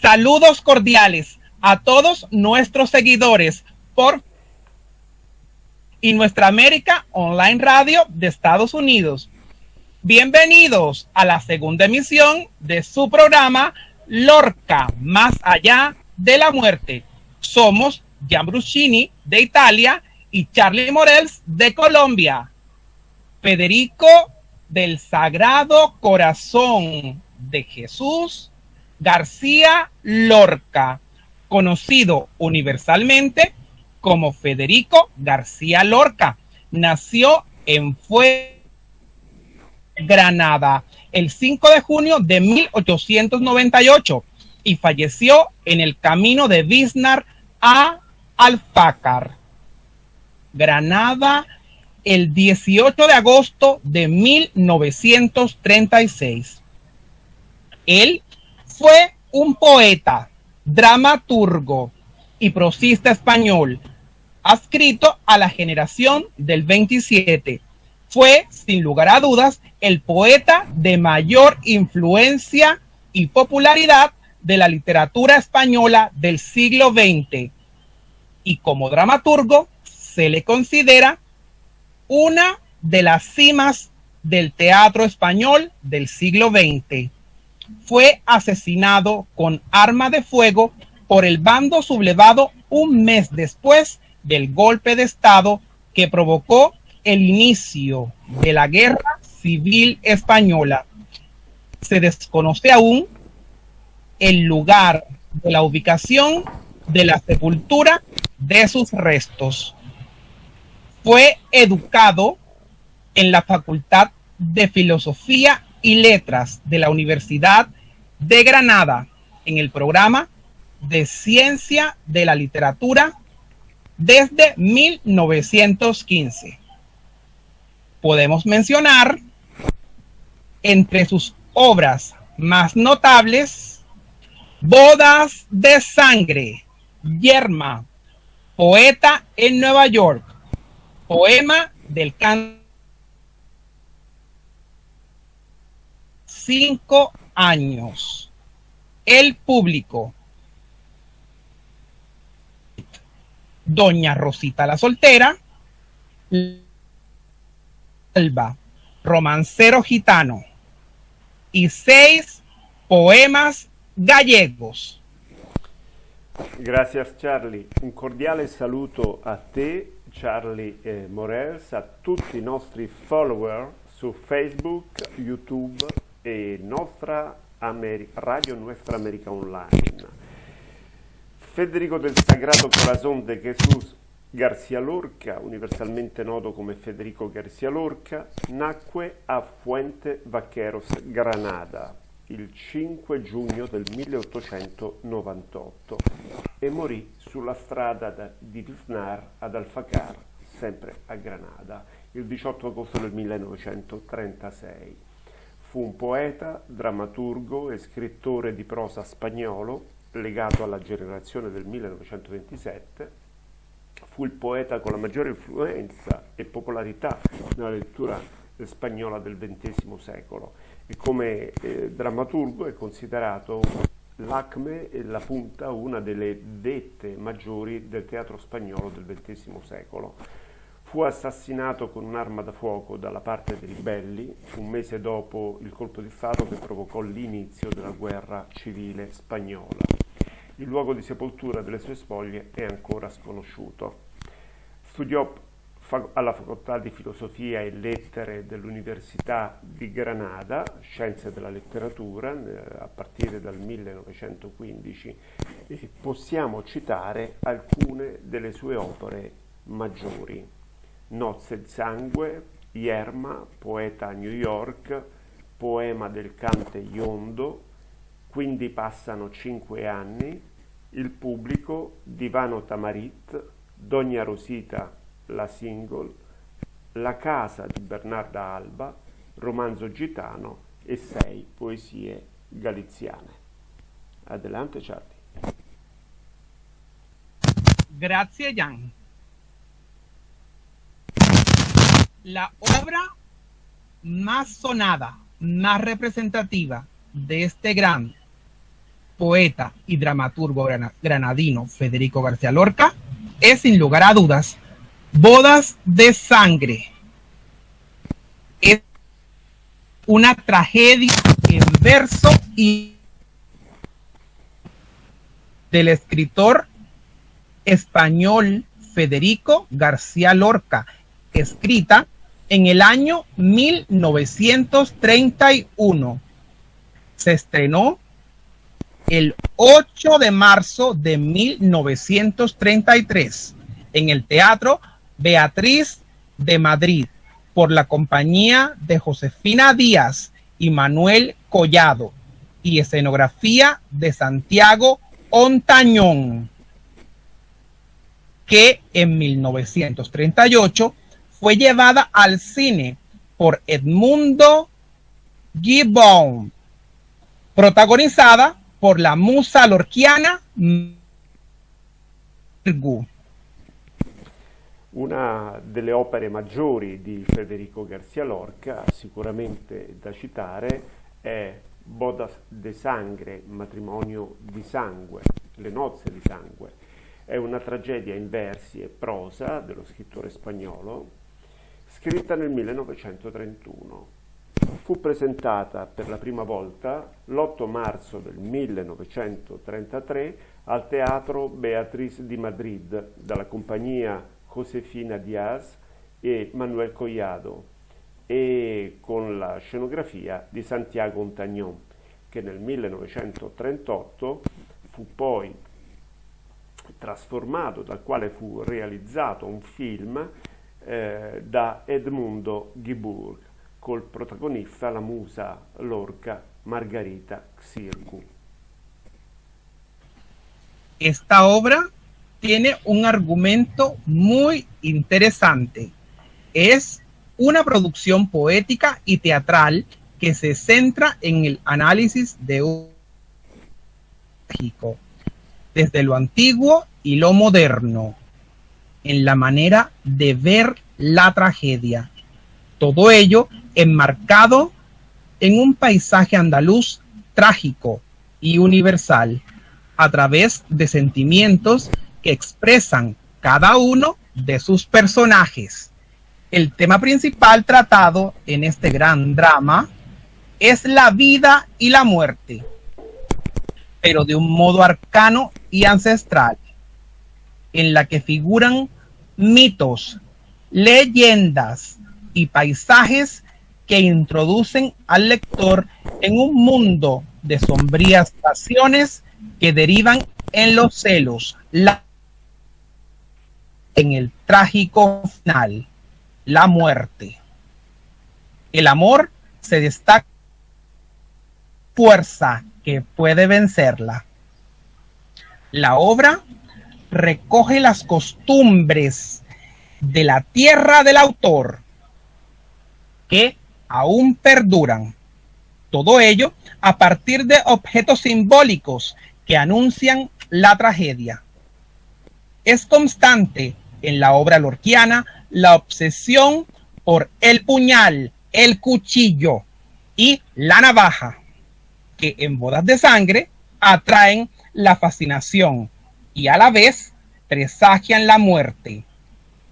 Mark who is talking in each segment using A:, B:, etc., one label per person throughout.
A: Saludos cordiales a todos nuestros seguidores por y nuestra América Online Radio de Estados Unidos. Bienvenidos a la segunda emisión de su programa Lorca, más allá de la muerte. Somos Gian Bruscini de Italia y Charlie Morels de Colombia. Federico del Sagrado Corazón de Jesús García Lorca, conocido universalmente como Federico García Lorca. Nació en Fue Granada el 5 de junio de 1898 y falleció en el camino de Biznar a Alfácar. Granada el 18 de agosto de 1936. Él fue un poeta, dramaturgo y prosista español, adscrito a la generación del 27. Fue, sin lugar a dudas, el poeta de mayor influencia y popularidad de la literatura española del siglo XX. Y como dramaturgo, se le considera una de las cimas del teatro español del siglo XX. Fue asesinado con arma de fuego por el bando sublevado un mes después del golpe de Estado que provocó el inicio de la guerra civil española. Se desconoce aún el lugar de la ubicación de la sepultura de sus restos. Fue educado en la Facultad de Filosofía y Letras de la Universidad de Granada en el programa de Ciencia de la Literatura desde 1915. Podemos mencionar entre sus obras más notables Bodas de Sangre, Yerma, Poeta en Nueva York, Poema del Canto. Cinco años. El público. Doña Rosita la soltera. Alba, romancero gitano. Y seis poemas gallegos.
B: Gracias Charlie. Un cordiale saluto a te Charlie eh, Morels, a tutti i nostri follower su Facebook, YouTube e nostra America, Radio Nuestra America Online. Federico del Sagrado Corazón de Jesús García Lorca, universalmente noto come Federico García Lorca, nacque a Fuente Vaqueros, Granada, il 5 giugno del 1898 e morì sulla strada da, di Visnar ad Alfacar, sempre a Granada, il 18 agosto del 1936. Fu un poeta, drammaturgo e scrittore di prosa spagnolo legato alla generazione del 1927. Fu il poeta con la maggiore influenza e popolarità nella lettura spagnola del XX secolo e come eh, drammaturgo è considerato l'acme e la punta, una delle vette maggiori del teatro spagnolo del XX secolo. Fu assassinato con un'arma da fuoco dalla parte dei ribelli un mese dopo il colpo di Stato che provocò l'inizio della guerra civile spagnola. Il luogo di sepoltura delle sue spoglie è ancora sconosciuto. Studiò alla Facoltà di Filosofia e Lettere dell'Università di Granada, Scienze della Letteratura, a partire dal 1915, e possiamo citare alcune delle sue opere maggiori. Nozze di sangue, Yerma, poeta a New York, poema del Cante Iondo, quindi passano cinque anni, il pubblico, Divano Tamarit, Dogna Rosita la single, La casa di Bernarda Alba, romanzo gitano e sei poesie galiziane. Adelante Charlie.
A: Grazie Jan. La obra más sonada, más representativa de este gran poeta y dramaturgo granadino Federico García Lorca es sin lugar a dudas Bodas de Sangre. Es una tragedia en verso y del escritor español Federico García Lorca, escrita en el año 1931. Se estrenó el 8 de marzo de 1933 en el Teatro Beatriz de Madrid por la compañía de Josefina Díaz y Manuel Collado y escenografía de Santiago Ontañón, que en 1938 fue llevada al cine por Edmundo Gibbon, protagonizada por la musa lorquiana
B: Una delle opere maggiori di Federico Garcia Lorca, sicuramente da citare, è Bodas de Sangre, matrimonio di sangue, le nozze di sangue. È una tragedia in versi e prosa dello scrittore spagnolo, scritta nel 1931 fu presentata per la prima volta l'8 marzo del 1933 al Teatro Beatriz di Madrid dalla compagnia Josefina Diaz e Manuel Collado e con la scenografia di Santiago Ontagnon che nel 1938 fu poi trasformato, dal quale fu realizzato un film eh, da Edmundo Guibourg col protagonista la musa Lorca Margarita Xirgu.
A: Esta obra tiene un argumento muy interesante. Es una producción poética y teatral que se centra en el análisis de un desde lo antiguo y lo moderno, en la manera de ver la tragedia. Todo ello enmarcado en un paisaje andaluz trágico y universal a través de sentimientos que expresan cada uno de sus personajes. El tema principal tratado en este gran drama es la vida y la muerte, pero de un modo arcano y ancestral, en la que figuran mitos, leyendas y paisajes que introducen al lector en un mundo de sombrías pasiones que derivan en los celos, la, en el trágico final, la muerte. El amor se destaca fuerza que puede vencerla. La obra recoge las costumbres de la tierra del autor que aún perduran. Todo ello a partir de objetos simbólicos que anuncian la tragedia. Es constante en la obra lorquiana la obsesión por el puñal, el cuchillo y la navaja, que en bodas de sangre atraen la fascinación y a la vez presagian la muerte.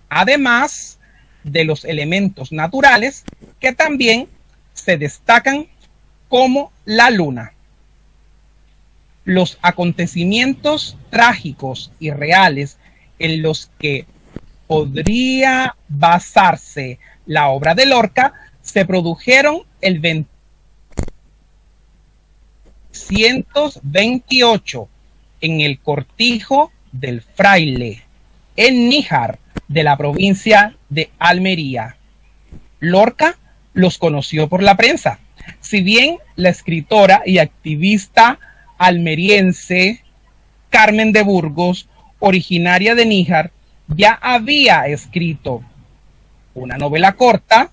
A: Además de los elementos naturales que también se destacan como la luna. Los acontecimientos trágicos y reales en los que podría basarse la obra de Lorca se produjeron el 228 en el cortijo del fraile en Níjar de la provincia de Almería. Lorca los conoció por la prensa. Si bien la escritora y activista almeriense Carmen de Burgos, originaria de Níjar, ya había escrito una novela corta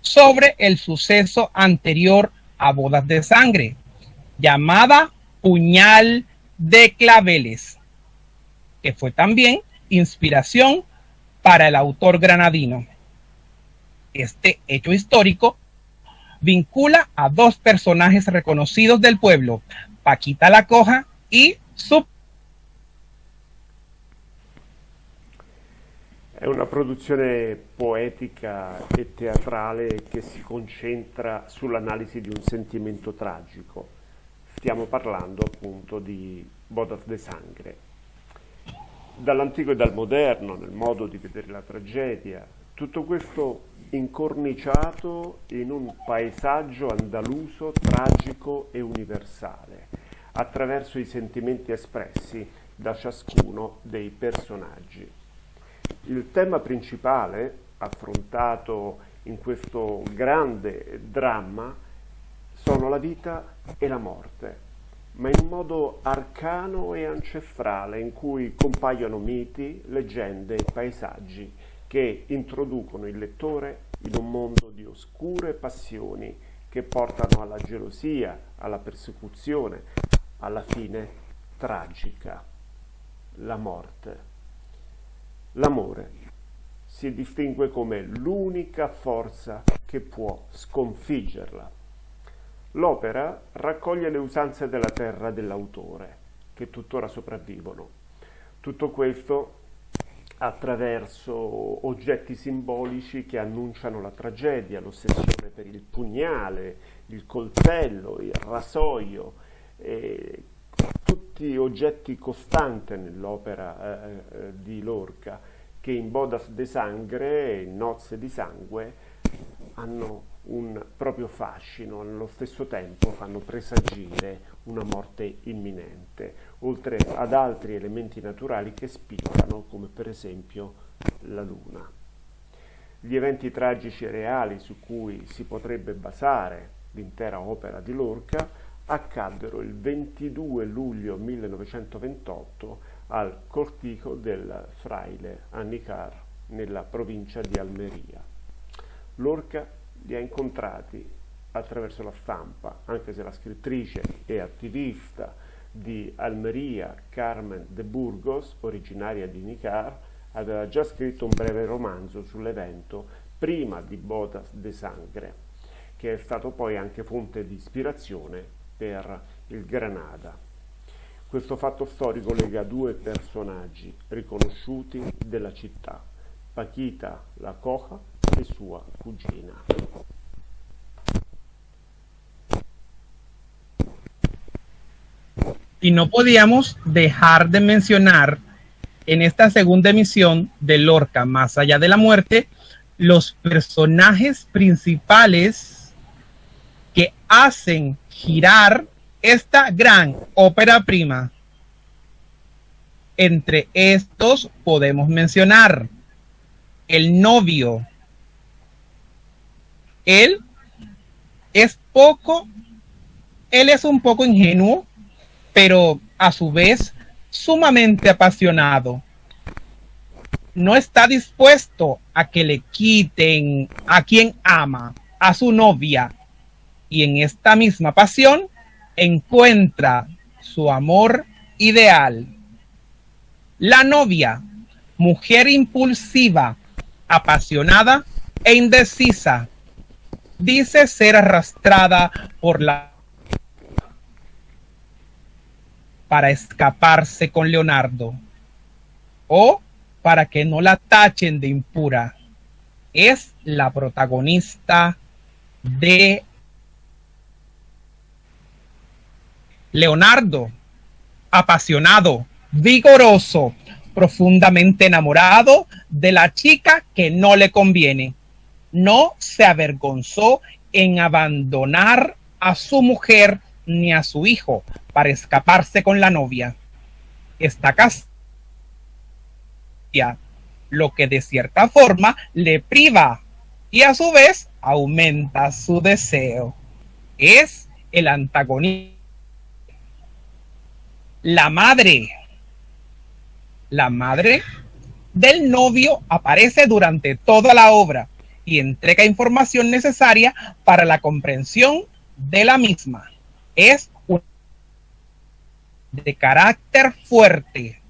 A: sobre el suceso anterior a Bodas de Sangre, llamada Puñal de Claveles, que fue también inspiración para el autor granadino. Este hecho histórico vincula a dos personajes reconocidos del pueblo, Paquita la Coja y su...
B: È una produzione poetica e teatrale che si concentra sull'analisi di un sentimento tragico. Stiamo parlando appunto di Bodas de Sangre. Dall'antico e dal moderno, nel modo di vedere la tragedia, tutto questo incorniciato in un paesaggio andaluso tragico e universale, attraverso i sentimenti espressi da ciascuno dei personaggi. Il tema principale, affrontato in questo grande dramma, sono la vita e la morte, ma in modo arcano e ancestrale in cui compaiono miti, leggende e paesaggi che introducono il lettore in un mondo di oscure passioni che portano alla gelosia, alla persecuzione, alla fine tragica, la morte. L'amore si distingue come l'unica forza che può sconfiggerla. L'opera raccoglie le usanze della terra dell'autore, che tuttora sopravvivono. Tutto questo attraverso oggetti simbolici che annunciano la tragedia, l'ossessione per il pugnale, il coltello, il rasoio, eh, tutti oggetti costanti nell'opera eh, eh, di Lorca che in Bodas de Sangre, in Nozze di Sangue, hanno un proprio fascino, allo stesso tempo fanno presagire una morte imminente, oltre ad altri elementi naturali che spiccano, come per esempio la luna. Gli eventi tragici reali su cui si potrebbe basare l'intera opera di Lorca accaddero il 22 luglio 1928 al cortico del fraile Annicar nella provincia di Almeria. Lorca li ha incontrati attraverso la stampa, anche se la scrittrice e attivista di Almeria, Carmen de Burgos, originaria di Nicar, aveva già scritto un breve romanzo sull'evento prima di Bodas de Sangre, che è stato poi anche fonte di ispirazione per il Granada. Questo fatto storico lega due personaggi riconosciuti della città, Paquita la Coja
A: Y no podíamos dejar de mencionar en esta segunda emisión de Lorca, Más allá de la muerte, los personajes principales que hacen girar esta gran ópera prima. Entre estos podemos mencionar el novio. Él es poco, él es un poco ingenuo, pero a su vez sumamente apasionado. No está dispuesto a que le quiten a quien ama, a su novia, y en esta misma pasión encuentra su amor ideal. La novia, mujer impulsiva, apasionada e indecisa, dice ser arrastrada por la para escaparse con Leonardo o para que no la tachen de impura. Es la protagonista de Leonardo, apasionado, vigoroso, profundamente enamorado de la chica que no le conviene. No se avergonzó en abandonar a su mujer ni a su hijo para escaparse con la novia. Está casada, lo que de cierta forma le priva y a su vez aumenta su deseo. Es el antagonista. La madre. La madre del novio aparece durante toda la obra y entrega información necesaria para la comprensión de la misma. Es de carácter fuerte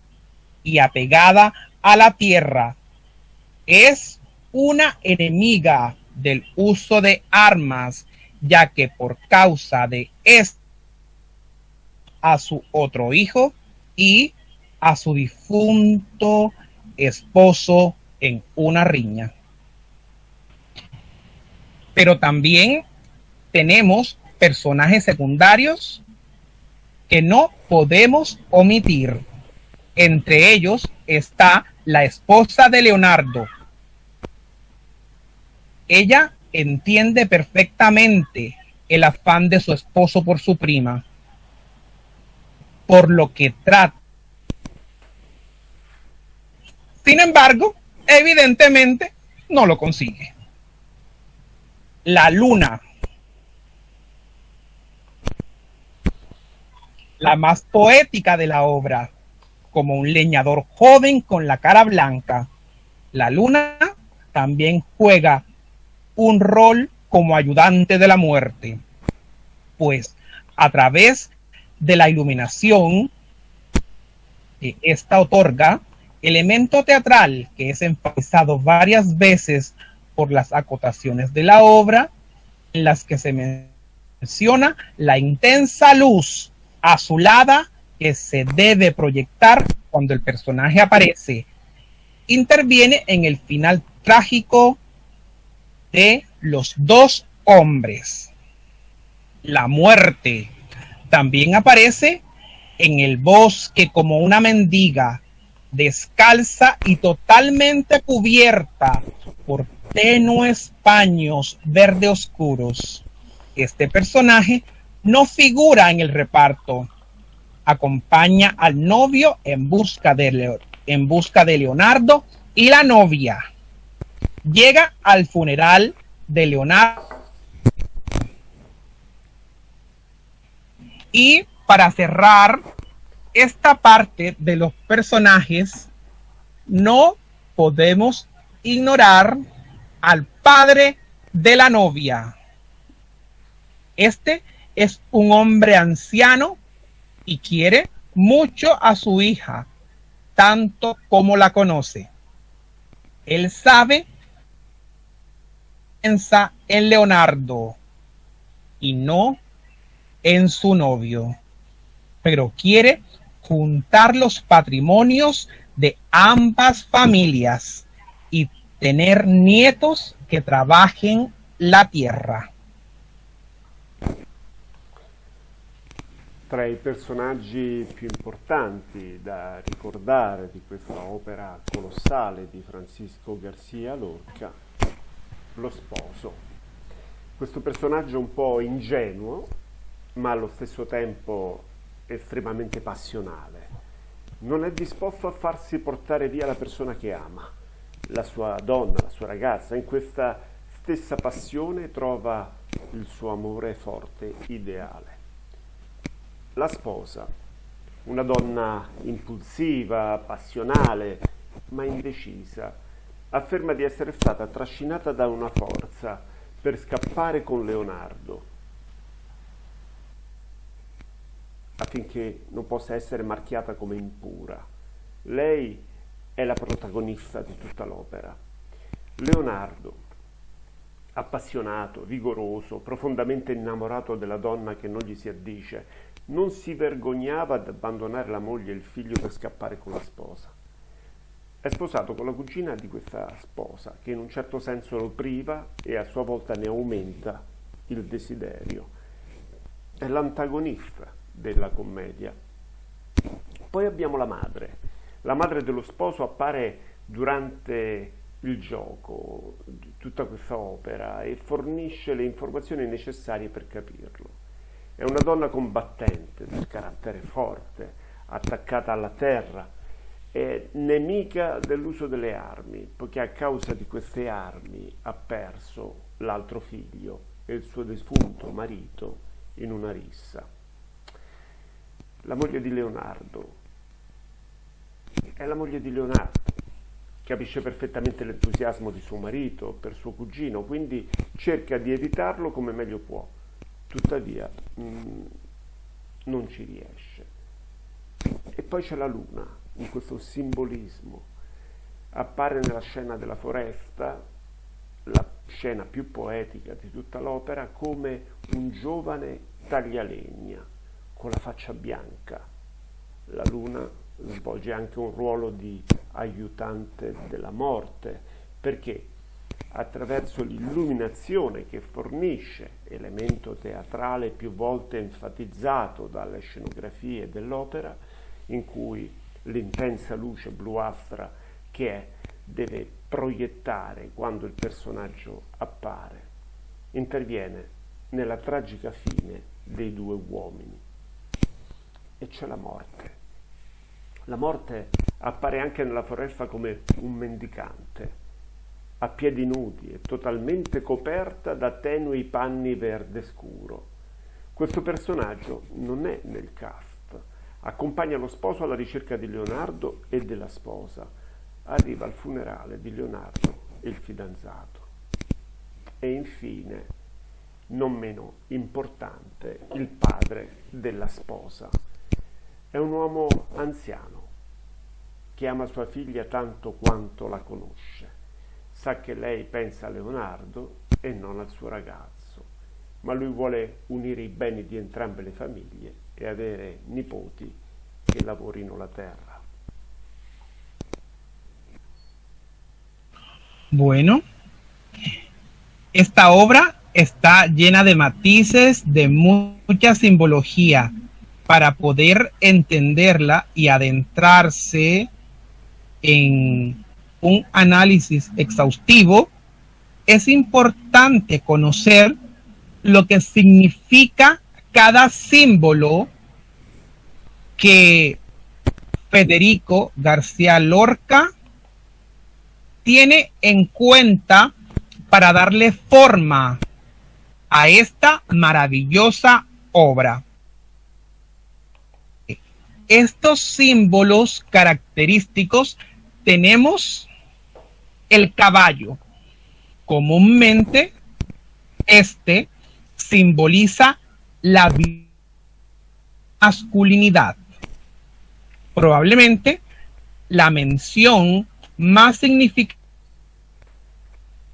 A: y apegada a la tierra. Es una enemiga del uso de armas, ya que por causa de esto a su otro hijo y a su difunto esposo en una riña. Pero también tenemos personajes secundarios que no podemos omitir. Entre ellos está la esposa de Leonardo. Ella entiende perfectamente el afán de su esposo por su prima, por lo que trata. Sin embargo, evidentemente no lo consigue. La luna. La más poética de la obra, como un leñador joven con la cara blanca. La luna también juega un rol como ayudante de la muerte, pues a través de la iluminación que esta otorga, elemento teatral que es enfatizado varias veces por las acotaciones de la obra, en las que se menciona la intensa luz azulada que se debe proyectar cuando el personaje aparece, interviene en el final trágico de los dos hombres. La muerte también aparece en el bosque como una mendiga, descalza y totalmente cubierta por tenues paños verde oscuros. Este personaje no figura en el reparto. Acompaña al novio en busca de, en busca de Leonardo y la novia llega al funeral de Leonardo. Y para cerrar esta parte de los personajes, no podemos ignorar al padre de la novia. Este es un hombre anciano y quiere mucho a su hija, tanto como la conoce. Él sabe piensa en Leonardo y no en su novio, pero quiere juntar los patrimonios de ambas familias tener nietos que trabajen la tierra.
B: Tra i personaggi più importanti da ricordare di questa opera colossale di Francisco Garcia Lorca lo sposo. Questo personaggio un po' ingenuo, ma allo stesso tempo estremamente passionale. Non è disposto a farsi portare via la persona che ama, la sua donna, la sua ragazza. In questa stessa passione trova il suo amore forte, ideale. La sposa, una donna impulsiva, passionale, ma indecisa, afferma di essere stata trascinata da una forza per scappare con Leonardo affinché non possa essere marchiata come impura. Lei è la protagonista di tutta l'opera. Leonardo, appassionato, vigoroso, profondamente innamorato della donna che non gli si addice, non si vergognava ad abbandonare la moglie e il figlio per scappare con la sposa. È sposato con la cugina di questa sposa, che in un certo senso lo priva e a sua volta ne aumenta il desiderio. È l'antagonista della commedia. Poi abbiamo la madre. La madre dello sposo appare durante il gioco di tutta questa opera e fornisce le informazioni necessarie per capirlo. È una donna combattente, del carattere forte, attaccata alla terra, è nemica dell'uso delle armi, poiché a causa di queste armi ha perso l'altro figlio e il suo defunto marito in una rissa. La moglie di Leonardo è la moglie di Leonardo, capisce perfettamente l'entusiasmo di suo marito per suo cugino, quindi cerca di evitarlo come meglio può, tuttavia mh, mm, non ci riesce. E poi c'è la luna, in questo simbolismo. Appare nella scena della foresta, la scena più poetica di tutta l'opera, come un giovane taglialegna, con la faccia bianca. La luna svolge anche un ruolo di aiutante della morte, perché attraverso l'illuminazione che fornisce, elemento teatrale più volte enfatizzato dalle scenografie dell'opera, in cui l'intensa luce bluastra che è deve proiettare quando il personaggio appare, interviene nella tragica fine dei due uomini. E c'è la morte. La morte appare anche nella foresta come un mendicante, a piedi nudi e totalmente coperta da tenui panni verde scuro. Questo personaggio non è nel cast, accompagna lo sposo alla ricerca di Leonardo e della sposa, arriva al funerale di Leonardo e il fidanzato. E infine, non meno importante, il padre della sposa. È un uomo anziano. Che ama sua figlia tanto quanto la conosce. Sa che lei pensa a Leonardo e non al suo ragazzo, ma lui vuole unire i beni di entrambe le famiglie e avere nipoti che lavorino la terra.
A: Bueno, esta obra está llena de matices, de mucha simbología para poder entenderla y adentrarse en un análisis exhaustivo, es importante conocer lo que significa cada símbolo que Federico García Lorca tiene en cuenta para darle forma a esta maravillosa obra. Estos símbolos característicos tenemos el caballo. Comúnmente, este simboliza la masculinidad. Probablemente la mención más significativa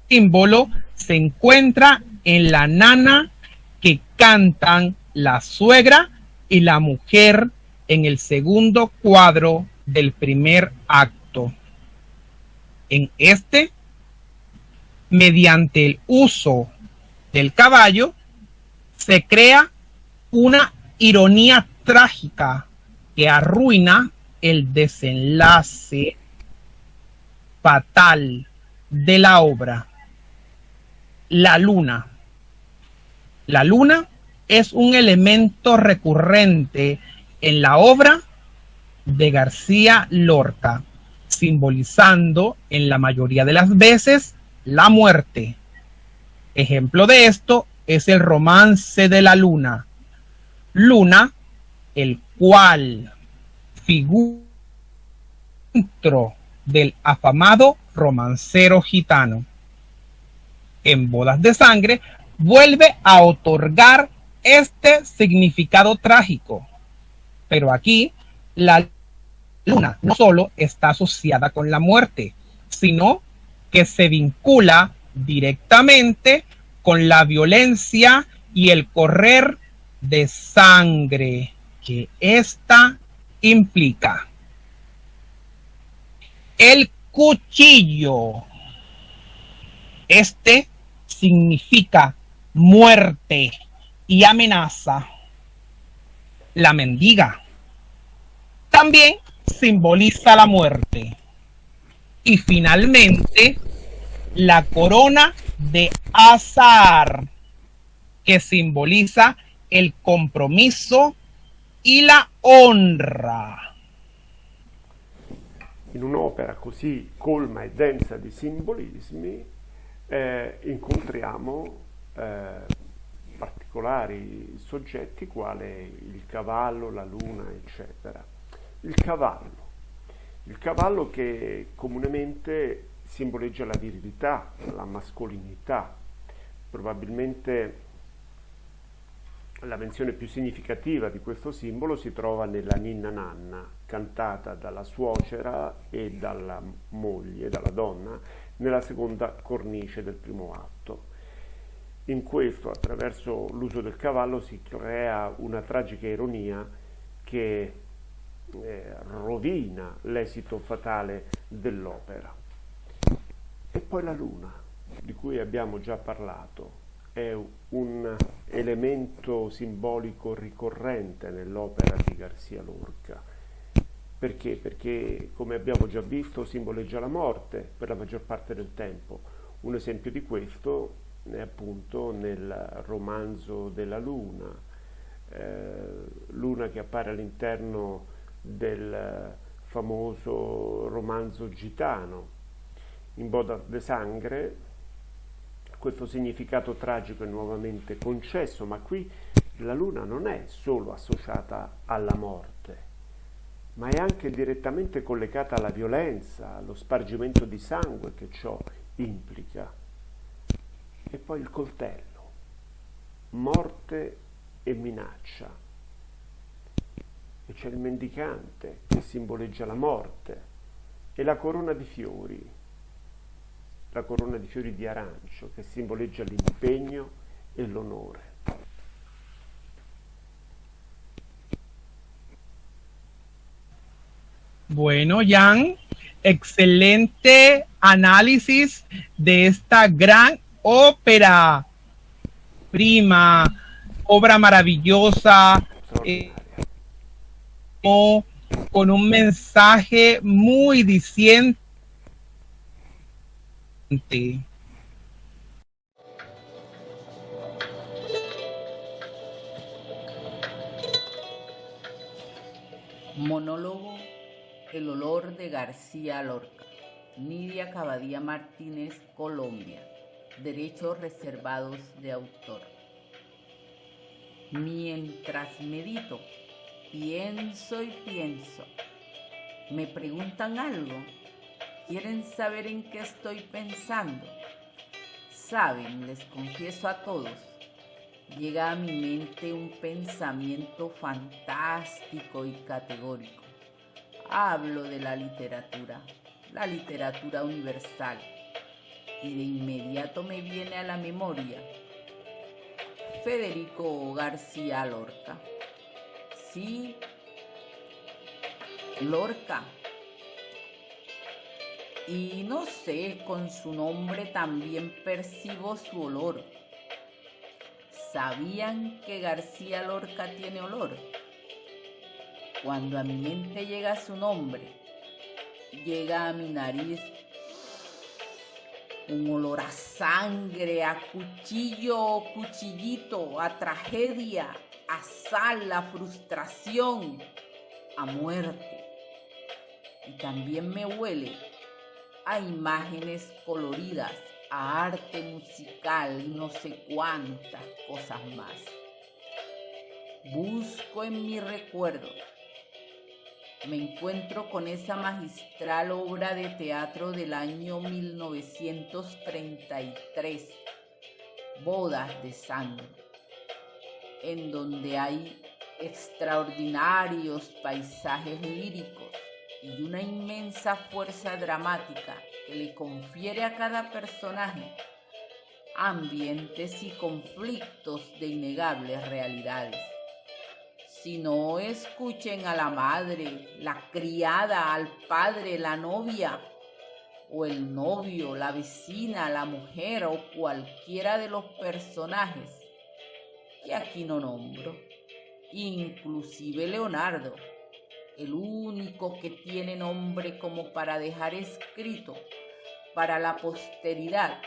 A: símbolo se encuentra en la nana que cantan la suegra y la mujer en el segundo cuadro del primer acto. En este, mediante el uso del caballo, se crea una ironía trágica que arruina el desenlace fatal de la obra. La luna. La luna es un elemento recurrente en la obra de García Lorca simbolizando en la mayoría de las veces la muerte. Ejemplo de esto es el romance de la luna. Luna, el cual figura del afamado romancero gitano. En Bodas de Sangre vuelve a otorgar este significado trágico. Pero aquí la luna no solo está asociada con la muerte, sino que se vincula directamente con la violencia y el correr de sangre que ésta implica. El cuchillo. Este significa muerte y amenaza. La mendiga. También simboliza la muerte. Y finalmente, la corona de azar, que simboliza el compromiso y la honra.
B: In un'opera così colma e densa di simbolismi eh, incontriamo eh, particolari soggetti quale il cavallo, la luna, eccetera il cavallo. Il cavallo che comunemente simboleggia la virilità, la mascolinità. Probabilmente la menzione più significativa di questo simbolo si trova nella Ninna Nanna, cantata dalla suocera e dalla moglie, dalla donna, nella seconda cornice del primo atto. In questo, attraverso l'uso del cavallo, si crea una tragica ironia che eh, rovina l'esito fatale dell'opera. E poi la luna, di cui abbiamo già parlato, è un elemento simbolico ricorrente nell'opera di Garcia Lorca. Perché? Perché, come abbiamo già visto, simboleggia la morte per la maggior parte del tempo. Un esempio di questo appunto nel romanzo della Luna, eh, Luna che appare all'interno del famoso romanzo gitano. In Boda de Sangre questo significato tragico è nuovamente concesso, ma qui la luna non è solo associata alla morte, ma è anche direttamente collegata alla violenza, allo spargimento di sangue che ciò implica. E poi il coltello, morte e minaccia. E c'è il mendicante che simboleggia la morte e la corona di fiori la corona di fiori di arancio che simboleggia l'impegno e l'onore.
A: Bueno, Jan, excelente análisis de esta gran ópera prima, obra maravillosa, eh, con un mensaje muy diciente
C: Monólogo El olor de García Lorca. Nidia Cabadía Martínez, Colombia. Derechos reservados de autor. Mientras medito, pienso y pienso. Me preguntan algo ¿Quieren saber en qué estoy pensando? Saben, les confieso a todos, llega a mi mente un pensamiento fantástico y categórico. Hablo de la literatura, la literatura universal, y de inmediato me viene a la memoria Federico García Lorca. Sí, Lorca y no sé, con su nombre también percibo su olor. ¿Sabían que García Lorca tiene olor? Cuando a mi mente llega su nombre, llega a mi nariz un olor a sangre, a cuchillo cuchillito, a tragedia, a sal, a frustración, a muerte. Y también me huele a imágenes coloridas, a arte musical y no sé cuántas cosas más. Busco en mi recuerdo. Me encuentro con esa magistral obra de teatro del año 1933, Bodas de Sangre, en donde hay extraordinarios paisajes líricos y una inmensa fuerza dramática que le confiere a cada personaje ambientes y conflictos de innegables realidades. Si no escuchen a la madre, la criada, al padre, la novia, o el novio, la vecina, la mujer o cualquiera de los personajes que aquí no nombro, inclusive Leonardo, el único que tiene nombre como para dejar escrito para la posteridad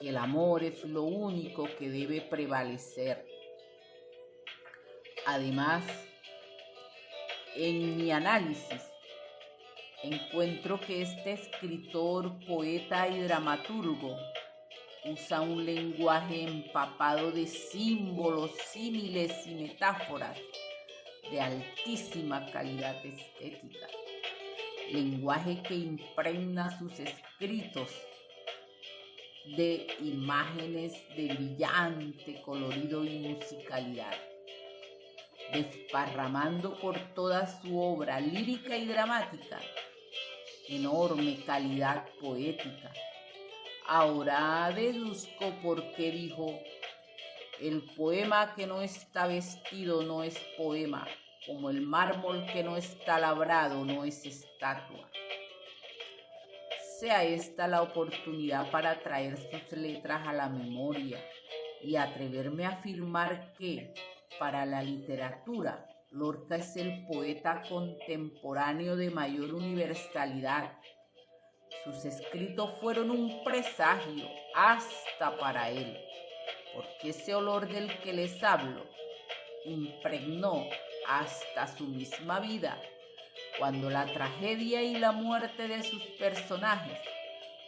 C: que el amor es lo único que debe prevalecer. Además, en mi análisis encuentro que este escritor, poeta y dramaturgo usa un lenguaje empapado de símbolos, símiles y metáforas de altísima calidad estética, lenguaje que impregna sus escritos de imágenes de brillante colorido y musicalidad, desparramando por toda su obra lírica y dramática enorme calidad poética, Ahora deduzco por qué dijo, el poema que no está vestido no es poema, como el mármol que no está labrado no es estatua. Sea esta la oportunidad para traer sus letras a la memoria y atreverme a afirmar que, para la literatura, Lorca es el poeta contemporáneo de mayor universalidad. Sus escritos fueron un presagio hasta para él, porque ese olor del que les hablo impregnó hasta su misma vida, cuando la tragedia y la muerte de sus personajes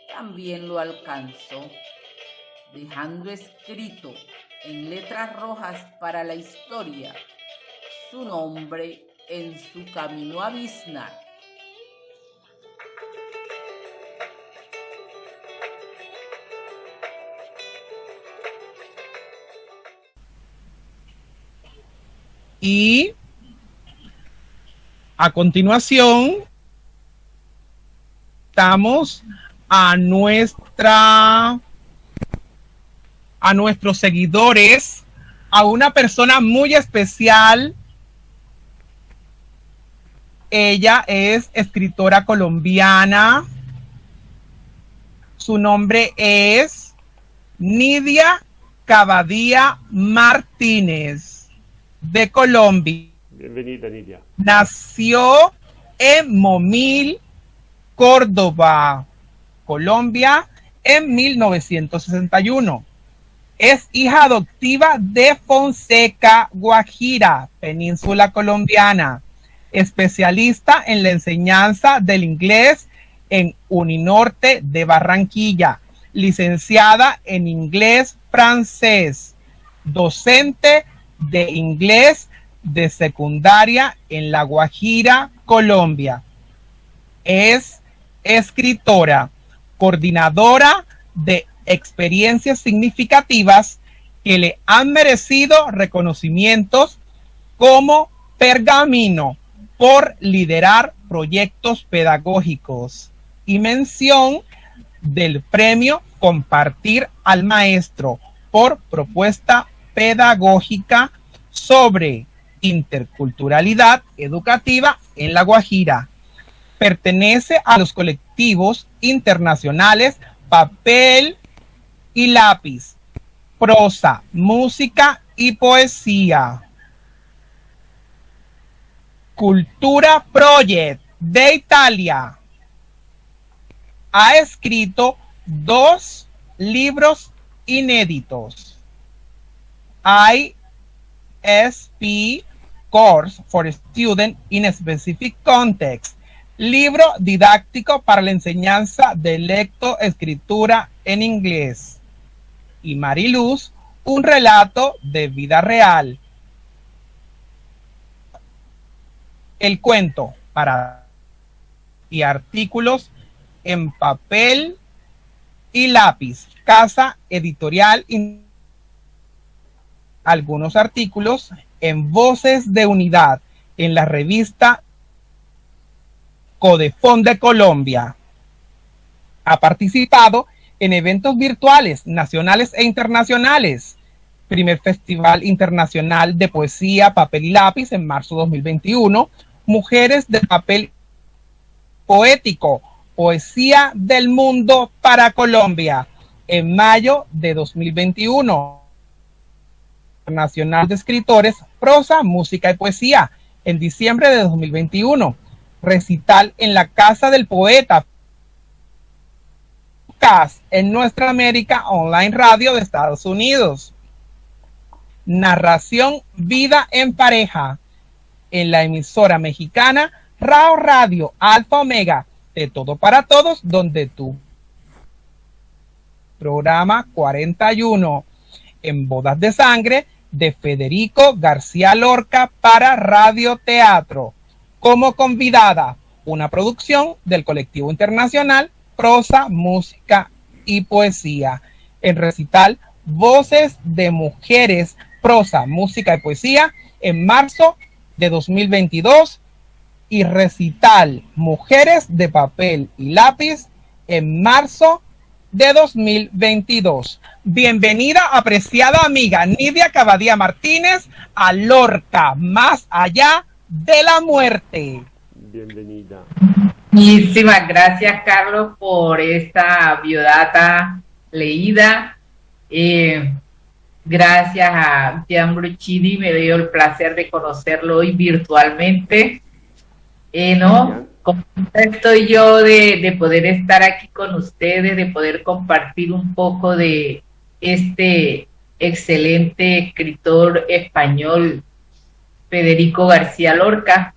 C: también lo alcanzó, dejando escrito en letras rojas para la historia su nombre en su camino a Viznar.
A: Y a continuación, estamos a nuestra a nuestros seguidores, a una persona muy especial ella es escritora colombiana. Su nombre es Nidia Cabadía Martínez, de Colombia.
B: Bienvenida, Nidia.
A: Nació en Momil, Córdoba, Colombia, en 1961. Es hija adoptiva de Fonseca, Guajira, península colombiana especialista en la enseñanza del inglés en Uninorte de Barranquilla, licenciada en inglés francés, docente de inglés de secundaria en La Guajira, Colombia. Es escritora, coordinadora de experiencias significativas que le han merecido reconocimientos como Pergamino, por liderar proyectos pedagógicos y mención del premio Compartir al Maestro por propuesta pedagógica sobre interculturalidad educativa en La Guajira. Pertenece a los colectivos internacionales Papel y Lápiz, Prosa, Música y Poesía. Cultura Project de Italia ha escrito dos libros inéditos. ISP Course for Student in Specific Context. Libro didáctico para la enseñanza de lectoescritura en inglés. Y Mariluz, un relato de vida real el cuento para y artículos en papel y lápiz. Casa editorial. Algunos artículos en Voces de Unidad en la revista Codefón de Colombia. Ha participado en eventos virtuales nacionales e internacionales. Primer Festival Internacional de Poesía, Papel y Lápiz en marzo 2021 Mujeres de papel poético, Poesía del Mundo para Colombia, en mayo de 2021. Nacional de Escritores, Prosa, Música y Poesía, en diciembre de 2021. Recital en la Casa del Poeta, en Nuestra América Online Radio de Estados Unidos. Narración Vida en Pareja, en la emisora mexicana Rao Radio Alfa Omega, de todo para todos, donde tú. Programa 41 en Bodas de Sangre de Federico García Lorca para Radio Teatro. Como convidada, una producción del colectivo internacional Prosa, Música y Poesía. En recital Voces de Mujeres, Prosa, Música y Poesía en marzo de 2022 y recital Mujeres de Papel y Lápiz en marzo de 2022. Bienvenida, apreciada amiga Nidia Cabadía Martínez, a Lorca, más allá de la muerte.
B: Bienvenida.
D: Muchísimas gracias, Carlos, por esta biodata leída. Eh, gracias a Gian Bruccini, me dio el placer de conocerlo hoy virtualmente. Eh, ¿no? estoy yo de, poder estar aquí con ustedes, de poder compartir un poco de este excelente escritor español, Federico García Lorca,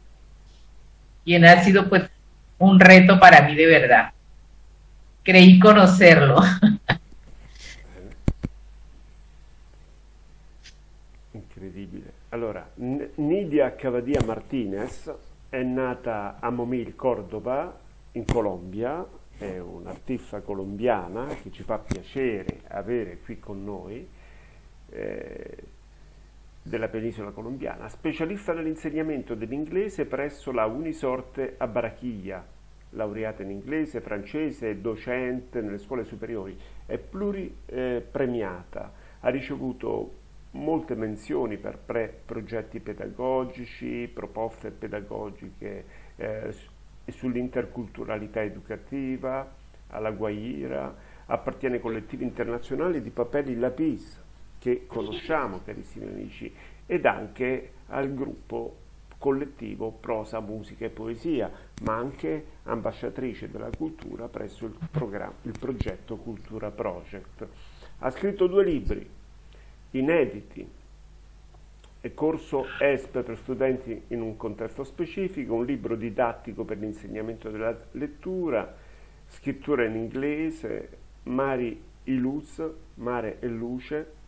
D: quien ha sido pues un reto para mí de verdad. Creí conocerlo.
B: Incredibile. Allora, Nidia Cavadia Martinez è nata a Momil, Cordova, in Colombia, è un'artista colombiana che ci fa piacere avere qui con noi, eh, della penisola colombiana, specialista nell'insegnamento dell'inglese presso la Unisorte a Barachiglia, laureata in inglese, francese, docente nelle scuole superiori, è pluripremiata, ha ricevuto molte menzioni per progetti pedagogici, proposte pedagogiche eh, sull'interculturalità educativa, alla Guaira, appartiene ai collettivi internazionali di Papelli Lapis, che conosciamo carissimi amici, ed anche al gruppo collettivo Prosa, Musica e Poesia, ma anche ambasciatrice della cultura presso il, il progetto Cultura Project. Ha scritto due libri, inediti e corso ESP per studenti in un contesto specifico, un libro didattico per l'insegnamento della lettura, scrittura in inglese, Mari i Luz, Mare e Luce,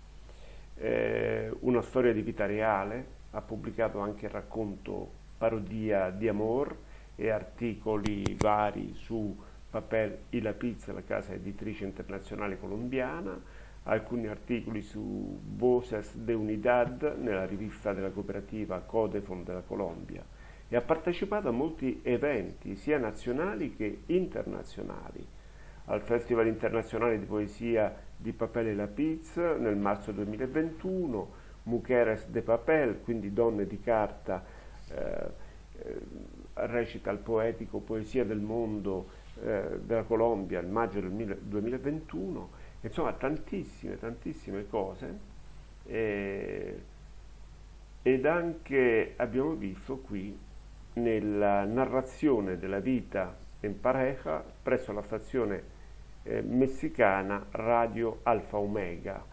B: eh, una storia di vita reale, ha pubblicato anche il racconto Parodia di Amor e articoli vari su Papel y la Pizza, la casa editrice internazionale colombiana, alcuni articoli su Voces de Unidad nella rivista della cooperativa Codefon della Colombia. E ha partecipato a molti eventi sia nazionali che internazionali. Al Festival internazionale di poesia di Papel e Lapiz nel marzo 2021, Mujeres de Papel, quindi donne di carta, eh, eh, recita il poetico Poesia del mondo eh, della Colombia nel maggio del 2021 insomma tantissime, tantissime cose. Eh, ed anche abbiamo visto qui nella narrazione della vita in pareja presso la stazione eh, messicana Radio Alfa Omega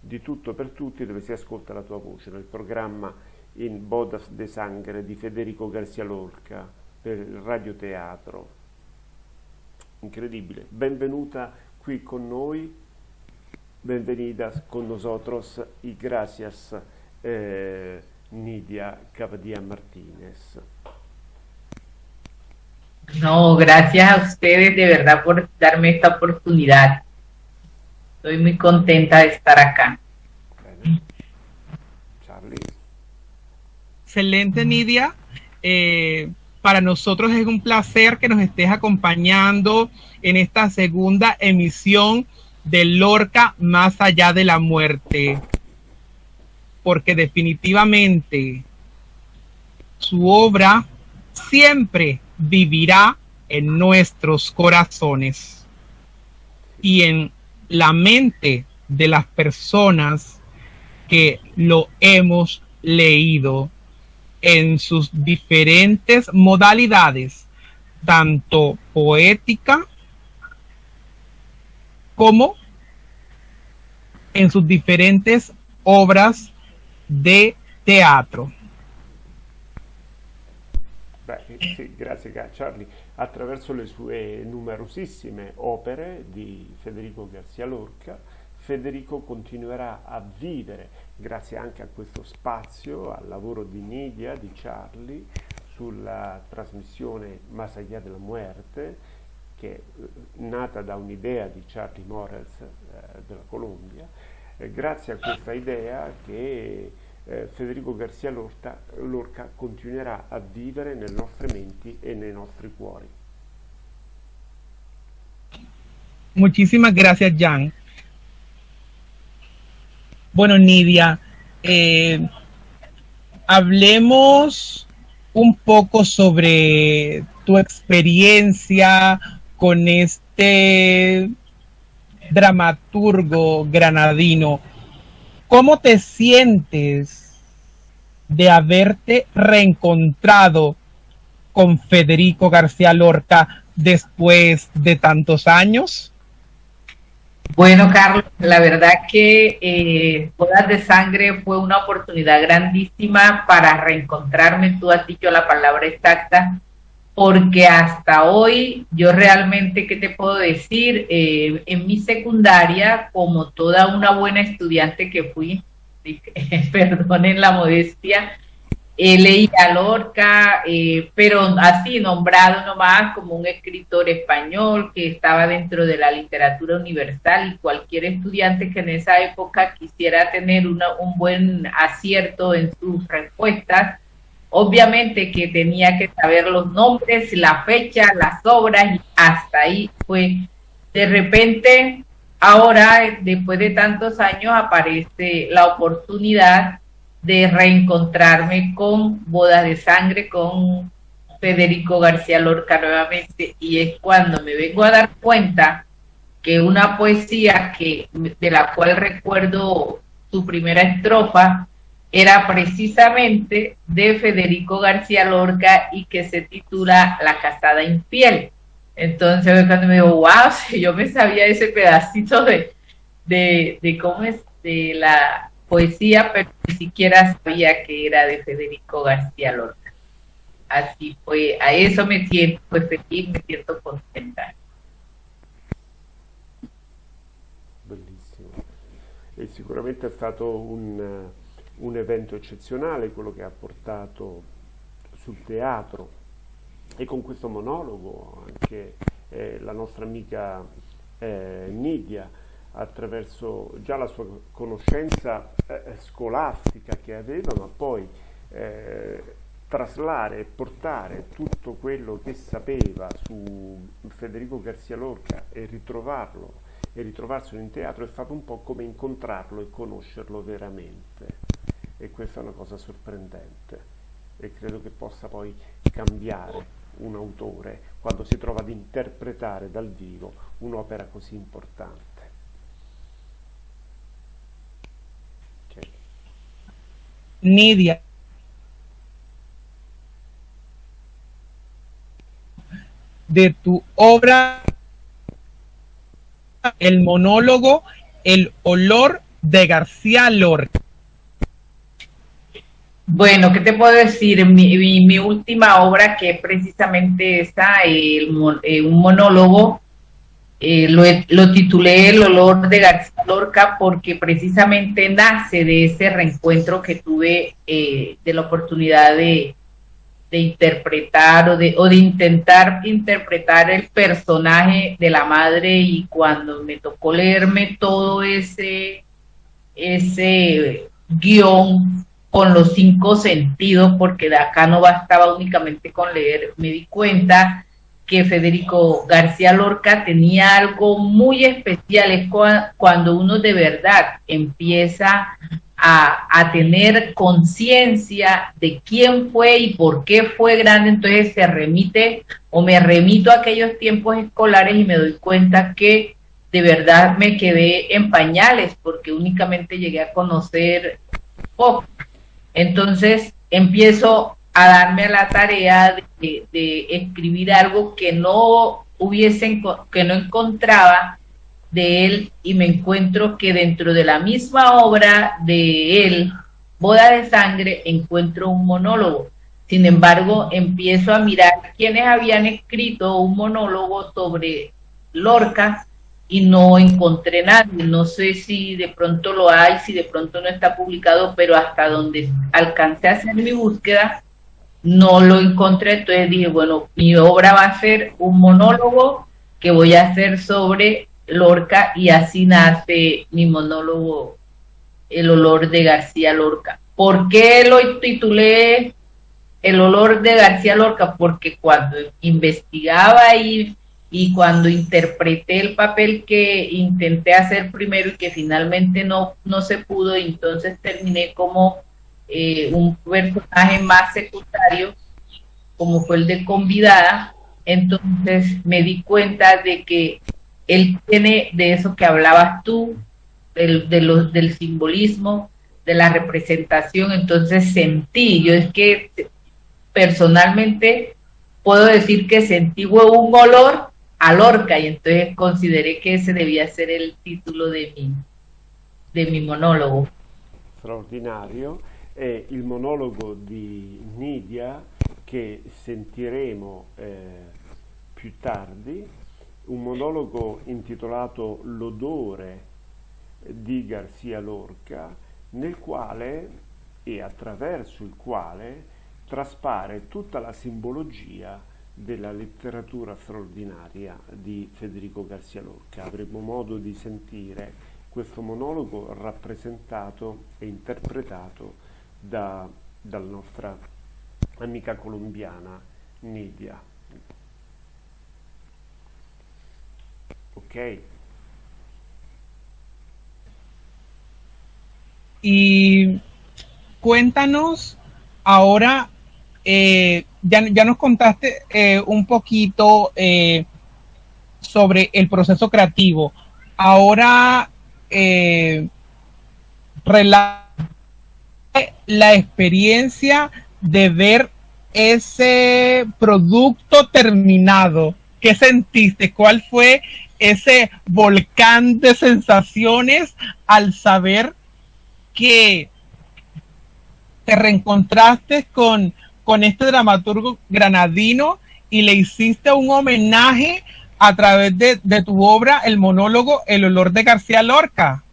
B: di tutto per tutti dove si ascolta la tua voce nel programma in Bodas de Sangre di Federico Garcia Lorca per il radioteatro incredibile benvenuta qui con noi Bienvenidas con nosotros y gracias eh, Nidia Cavadía Martínez.
D: No, gracias a ustedes de verdad por darme esta oportunidad. Estoy muy contenta de estar acá.
A: Charlie. Excelente, Nidia. Eh, para nosotros es un placer que nos estés acompañando en esta segunda emisión de Lorca más allá de la muerte, porque definitivamente su obra siempre vivirá en nuestros corazones y en la mente de las personas que lo hemos leído en sus diferentes modalidades, tanto poética como en sus diferentes obras de teatro.
B: Sì, grazie Charlie. Attraverso le sue numerosissime opere di Federico Garcia Lorca, Federico continuerà a vivere, grazie anche a questo spazio, al lavoro di Nidia, di Charlie, sulla trasmissione Más allá de la muerte, che è eh, nata da un'idea di Charlie Morels eh, della Colombia, eh, grazie a questa idea che eh, Federico Garcia Lorca, Lorca continuerà a vivere nelle nostre menti e nei nostri cuori.
A: Muchísimas gracias, Jan. Bueno, Nidia, eh, hablemos un poco sobre tu experiencia con este dramaturgo granadino. ¿Cómo te sientes de haberte reencontrado con Federico García Lorca después de tantos años?
D: Bueno, Carlos, la verdad que eh, Bodas de Sangre fue una oportunidad grandísima para reencontrarme, tú has dicho la palabra exacta, porque hasta hoy yo realmente, ¿qué te puedo decir? Eh, en mi secundaria, como toda una buena estudiante que fui, perdonen la modestia, eh, leí a Lorca, eh, pero así nombrado nomás como un escritor español que estaba dentro de la literatura universal y cualquier estudiante que en esa época quisiera tener un buen acierto en sus respuestas, obviamente que tenía que saber los nombres, la fecha, las obras y hasta ahí fue. De repente, ahora, después de tantos años, aparece la oportunidad de reencontrarme con Bodas de Sangre, con Federico García Lorca nuevamente, y es cuando me vengo a dar cuenta que una poesía que de la cual recuerdo su primera estrofa era precisamente de Federico García Lorca y que se titula La casada infiel. Entonces cuando me digo, wow, si yo me sabía ese pedacito de, de, de cómo es de la poesía, pero ni siquiera sabía que era de Federico García Lorca. Así fue, a eso me siento pues, feliz, me siento contenta.
B: Bellissimo. E sicuramente è stato un, un evento eccezionale quello che ha portato sul teatro. E con questo monologo anche eh, la nostra amica eh, Nidia attraverso già la sua conoscenza eh, scolastica che aveva, ma poi eh, traslare e portare tutto quello che sapeva su Federico Garcia Lorca e ritrovarlo e ritrovarselo in teatro è stato un po' come incontrarlo e conoscerlo veramente e questa è una cosa sorprendente e credo che possa poi cambiare un autore quando si trova ad interpretare dal vivo un'opera così importante.
A: Nidia. De tu obra, el monólogo El olor de García Lorca.
D: Bueno, ¿qué te puedo decir? Mi, última obra, que precisamente esta, el, eh, un monólogo eh, lo, titulé El olor de García Lorca porque precisamente nace de ese reencuentro que tuve eh, de la oportunidad de, interpretar o de, o de intentar interpretar el personaje de la madre y cuando me tocó leerme todo ese, ese guion con los cinco sentidos, porque de acá no bastaba únicamente con leer, me di cuenta que Federico García Lorca tenía algo muy especial, es cuando uno de verdad empieza a, tener conciencia de quién fue y por qué fue grande, entonces se remite o me remito a aquellos tiempos escolares y me doy cuenta que de verdad me quedé en pañales porque únicamente llegué a conocer poco. Entonces empiezo a darme a la tarea de, escribir algo que no hubiese, que no encontraba de él y me encuentro que dentro de la misma obra de él, Boda de Sangre, encuentro un monólogo. Sin embargo, empiezo a mirar quiénes habían escrito un monólogo sobre Lorca y no encontré nadie. No sé si de pronto lo hay, si de pronto no está publicado, pero hasta donde alcancé a hacer mi búsqueda, no lo encontré, entonces dije, bueno, mi obra va a ser un monólogo que voy a hacer sobre Lorca y así nace mi monólogo El olor de García Lorca. ¿Por qué lo titulé El olor de García Lorca? Porque cuando investigaba y, y cuando interpreté el papel que intenté hacer primero y que finalmente no, no se pudo, entonces terminé como eh, un personaje más secundario, como fue el de convidada, entonces me di cuenta de que él tiene de eso que hablabas tú, del, del simbolismo, de la representación, entonces sentí, yo es que personalmente puedo decir que sentí un olor a Lorca y entonces consideré que ese debía ser el título de mi, de mi monólogo.
B: Straordinario, è il monologo di Nidia che sentiremo eh, più tardi, un monologo intitolato L'odore di Garcia Lorca, nel quale e attraverso il quale traspare tutta la simbologia della letteratura straordinaria di Federico Garcia Lorca. Avremo modo di sentire questo monologo rappresentato e interpretato da, dalla nostra amica colombiana Nidia. Ok.
A: Y cuéntanos ahora eh, ya, nos contaste eh, un poquito eh, sobre el proceso creativo. Ahora, la experiencia de ver ese producto terminado. ¿Qué sentiste? ¿Cuál fue ese volcán de sensaciones al saber que te reencontraste con con este dramaturgo granadino y le hiciste un homenaje a través de, tu obra, el monólogo El olor de García Lorca.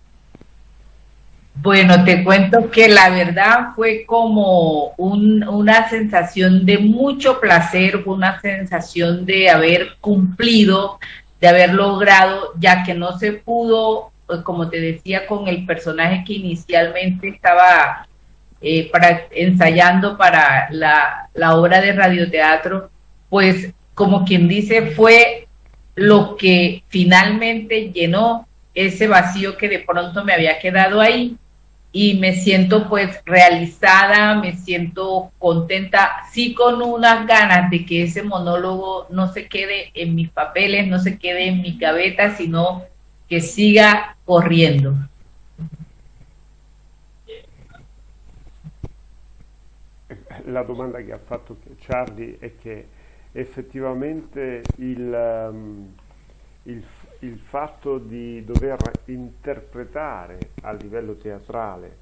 D: Bueno, te cuento que la verdad fue como una sensación de mucho placer, una sensación de haber cumplido, de haber logrado, ya que no se pudo, como te decía, con el personaje que inicialmente estaba eh, para, ensayando para la, obra de radioteatro, pues como quien dice, fue lo que finalmente llenó ese vacío que de pronto me había quedado ahí y me siento pues realizada, me siento contenta, sí con unas ganas de que ese monólogo no se quede en mis papeles, no se quede en mi cabeza, sino que siga corriendo.
B: La domanda che ha fatto Charlie è che effettivamente il, um, il, il fatto di dover interpretare a livello teatrale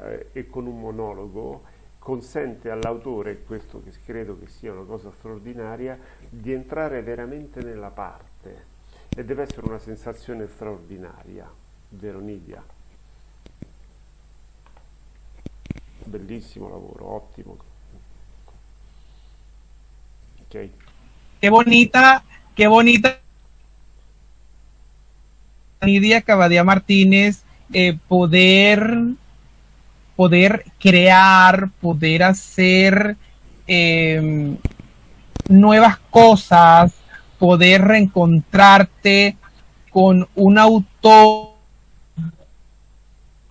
B: eh, e con un monologo consente all'autore, questo che credo che sia una cosa straordinaria, di entrare veramente nella parte e deve essere una sensazione straordinaria, vero Nidia? Bellissimo lavoro, ottimo.
A: Qué bonita, qué bonita. Nidia Cabadía Martínez, eh, poder, poder crear, poder hacer em, nuevas cosas, poder reencontrarte con un autor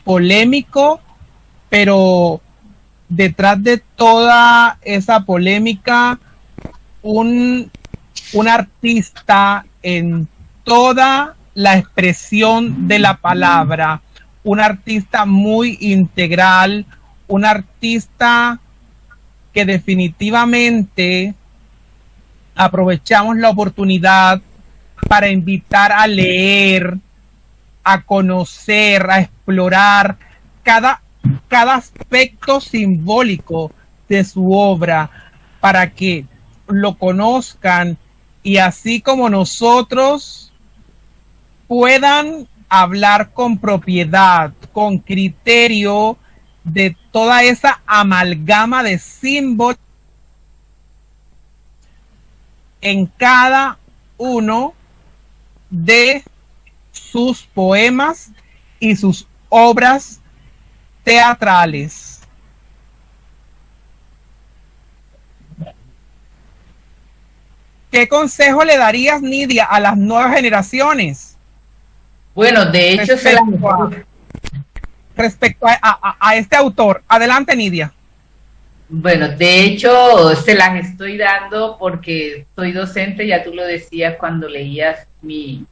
A: polémico, pero detrás de toda esa polémica un, un artista en toda la expresión de la palabra, un artista muy integral, un artista que definitivamente aprovechamos la oportunidad para invitar a leer, a conocer, a explorar cada, cada aspecto simbólico de su obra para que lo conozcan y así como nosotros puedan hablar con propiedad, con criterio de toda esa amalgama de símbolos en cada uno de sus poemas y sus obras teatrales. ¿Qué consejo le darías, Nidia, a las nuevas generaciones?
D: Bueno, de hecho,
A: respecto, a, respecto a, este autor. Adelante, Nidia.
D: Bueno, de hecho, se las estoy dando porque soy docente, ya tú lo decías cuando leías mi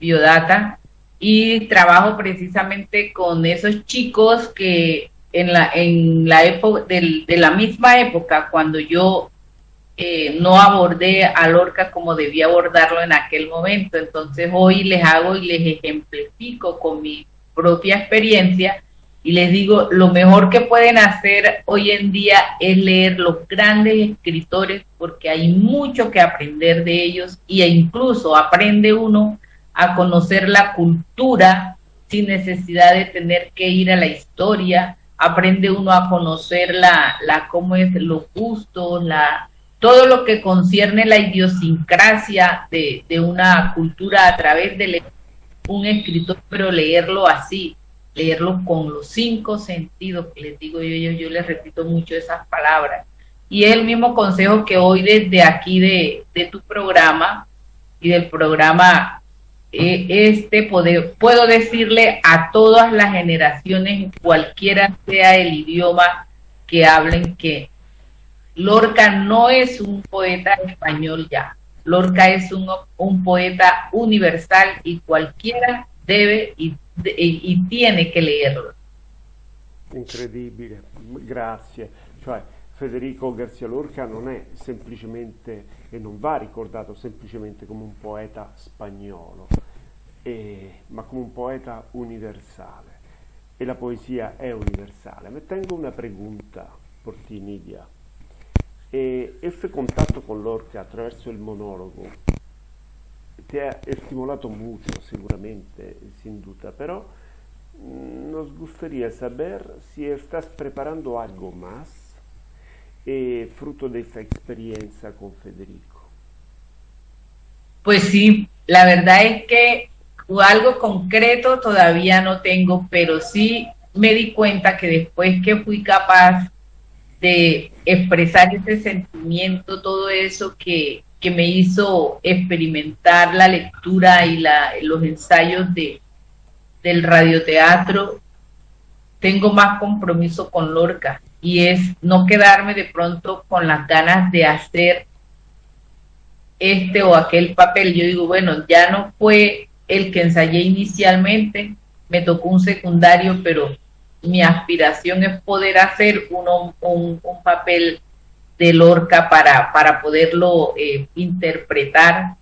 D: biodata, y trabajo precisamente con esos chicos que en la, en la época, de la misma época, cuando yo eh, no abordé a Lorca como debía abordarlo en aquel momento. Entonces hoy les hago y les ejemplifico con mi propia experiencia y les digo, lo mejor que pueden hacer hoy en día es leer los grandes escritores porque hay mucho que aprender de ellos e incluso aprende uno a conocer la cultura sin necesidad de tener que ir a la historia, aprende uno a conocer la, la cómo es los gustos, la, todo lo que concierne la idiosincrasia de, una cultura a través de un escritor, pero leerlo así, leerlo con los cinco sentidos, que les digo yo, yo, yo les repito mucho esas palabras. Y es el mismo consejo que hoy desde aquí de, tu programa y del programa eh, este puedo decirle a todas las generaciones, cualquiera sea el idioma que hablen, que Lorca no es un poeta español ya. Lorca es un, un poeta universal y cualquiera debe y, y, tiene che leerlo.
B: Incredibile, grazie. Cioè, Federico Garcia Lorca non è semplicemente, e non va ricordato semplicemente come un poeta spagnolo, e, ma come un poeta universale. E la poesia è universale. Me tengo una pregunta por ti, Nidia. E ese contacto con Lorca attraverso il monologo ti ha estimulato mucho, seguramente, sin duda, pero mm, nos gustaría saber si estás preparando algo más eh, fruto de esa experiencia con Federico.
D: Pues sí, la verdad es que algo concreto todavía no tengo, pero sí me di cuenta que después que fui capaz de expresar ese sentimiento, todo eso que, me hizo experimentar la lectura y la, los ensayos de, del radioteatro, tengo más compromiso con Lorca y es no quedarme de pronto con las ganas de hacer este o aquel papel. Yo digo, bueno, ya no fue el que ensayé inicialmente, me tocó un secundario, pero mi aspiración es poder hacer uno, un, papel de Lorca para, para poderlo eh, interpretar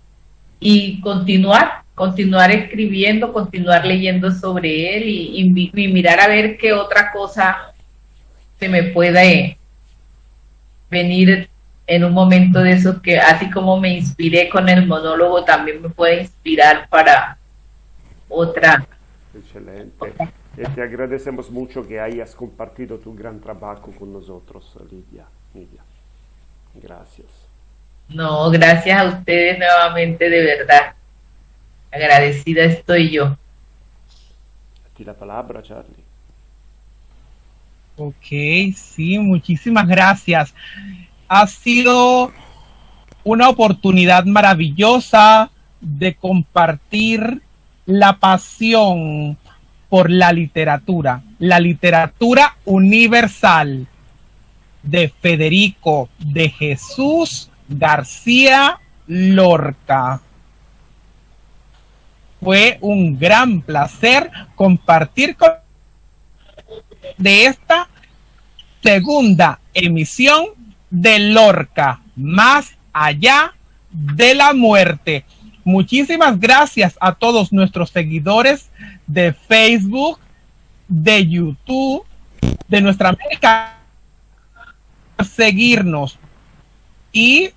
D: y continuar, continuar escribiendo, continuar leyendo sobre él y, mirar a ver qué otra cosa se me puede venir en un momento de eso que así como me inspiré con el monólogo, también me puede inspirar para otra.
B: Excelente. Y te agradecemos mucho que hayas compartido tu gran trabajo con nosotros, Lidia. Lidia. Gracias.
D: No, gracias a ustedes nuevamente, de verdad. Agradecida estoy yo.
B: A ti la palabra, Charlie.
A: Ok, sí, muchísimas gracias. Ha sido una oportunidad maravillosa de compartir la pasión por la literatura, la literatura universal de Federico de Jesús García Lorca. Fue un gran placer compartir con de esta segunda emisión de Lorca, más allá de la muerte. Muchísimas gracias a todos nuestros seguidores de Facebook, de YouTube, de nuestra América, seguirnos. Y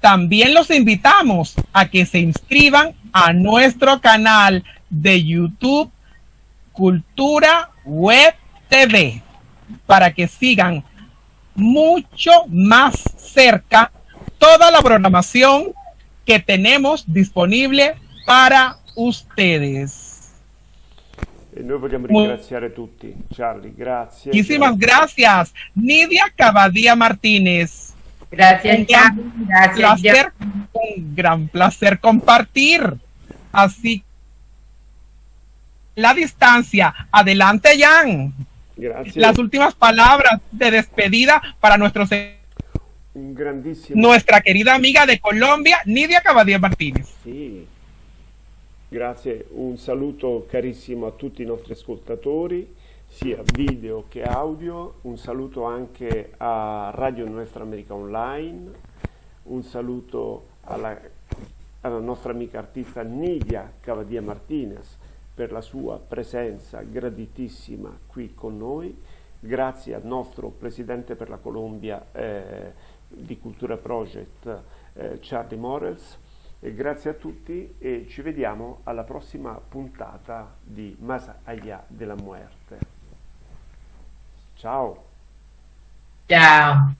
A: también los invitamos a que se inscriban a nuestro canal de YouTube Cultura Web TV para que sigan mucho más cerca toda la programación que tenemos disponible para ustedes.
B: E noi vogliamo ringraziare tutti. Charlie, grazie.
A: Muchísimas gracias. Nidia Cavadía Martínez.
D: Gracias,
A: un gran
D: Gracias,
A: placer, un gran placer compartir. Así la distancia. Adelante, Jan.
B: Gracias.
A: Las últimas palabras de despedida para nuestros
B: un grandissimo
A: nuestra querida amiga de Colombia, Nidia Cavadier Martinez.
B: Sì. Grazie, un saluto carissimo a tutti i nostri ascoltatori, sia video che audio, un saluto anche a Radio Nuestra America Online, un saluto alla, alla nostra amica artista Nidia Cavadia Martinez per la sua presenza graditissima qui con noi, grazie al nostro Presidente per la Colombia eh, di Cultura Project eh, Charlie Morels, e grazie a tutti e ci vediamo alla prossima puntata di Más allá de muerte. Ciao.
D: Ciao.